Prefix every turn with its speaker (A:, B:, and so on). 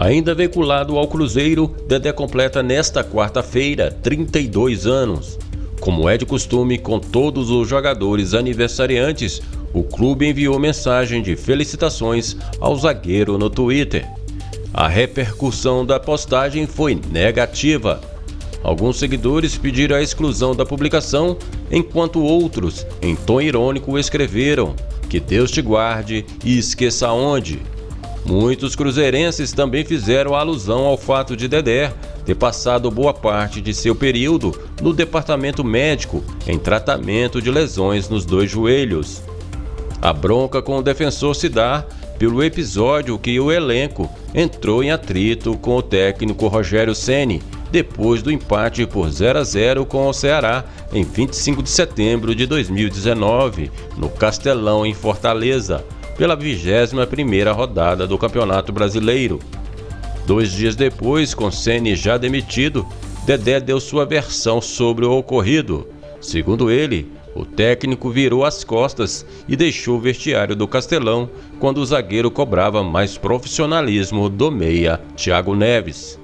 A: Ainda veiculado ao Cruzeiro, Dedé completa nesta quarta-feira 32 anos. Como é de costume com todos os jogadores aniversariantes, o clube enviou mensagem de felicitações ao zagueiro no Twitter. A repercussão da postagem foi negativa. Alguns seguidores pediram a exclusão da publicação, enquanto outros, em tom irônico, escreveram: Que Deus te guarde e esqueça onde. Muitos cruzeirenses também fizeram alusão ao fato de Dedé ter passado boa parte de seu período no departamento médico em tratamento de lesões nos dois joelhos. A bronca com o defensor se dá pelo episódio que o elenco entrou em atrito com o técnico Rogério Ceni depois do empate por 0 a 0 com o Ceará em 25 de setembro de 2019, no Castelão em Fortaleza pela 21ª rodada do Campeonato Brasileiro. Dois dias depois, com Ceni já demitido, Dedé deu sua versão sobre o ocorrido. Segundo ele, o técnico virou as costas e deixou o vestiário do Castelão quando o zagueiro cobrava mais profissionalismo do meia Thiago Neves.